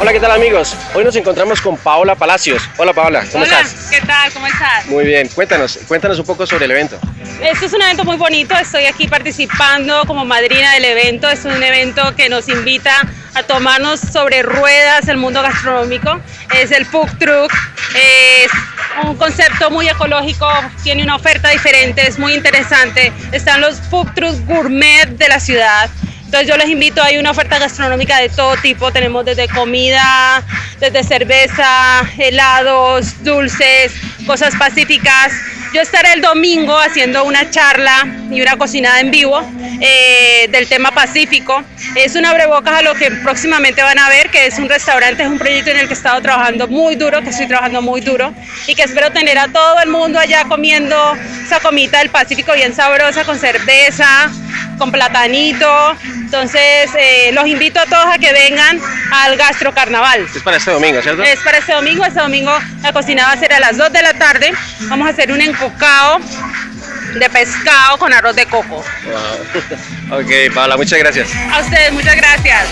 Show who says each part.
Speaker 1: Hola, ¿qué tal amigos? Hoy nos encontramos con Paola Palacios. Hola Paola, ¿cómo
Speaker 2: Hola,
Speaker 1: estás?
Speaker 2: ¿qué tal? ¿Cómo estás?
Speaker 1: Muy bien, cuéntanos, cuéntanos un poco sobre el evento.
Speaker 2: Este es un evento muy bonito, estoy aquí participando como madrina del evento. Es un evento que nos invita a tomarnos sobre ruedas el mundo gastronómico. Es el Food Truck, es un concepto muy ecológico, tiene una oferta diferente, es muy interesante. Están los Food Trucks Gourmet de la ciudad. Entonces yo les invito, hay una oferta gastronómica de todo tipo, tenemos desde comida, desde cerveza, helados, dulces, cosas pacíficas. Yo estaré el domingo haciendo una charla y una cocinada en vivo eh, del tema pacífico. Es un abrebocas a lo que próximamente van a ver, que es un restaurante, es un proyecto en el que he estado trabajando muy duro, que estoy trabajando muy duro y que espero tener a todo el mundo allá comiendo esa comida del Pacífico bien sabrosa con cerveza, con platanito. Entonces, eh, los invito a todos a que vengan al Gastro Carnaval.
Speaker 1: Es para este domingo, ¿cierto?
Speaker 2: Es para este domingo. Este domingo la cocina va a ser a las 2 de la tarde. Vamos a hacer un encocado de pescado con arroz de coco.
Speaker 1: Wow. ok, Paola, muchas gracias.
Speaker 2: A ustedes, muchas gracias.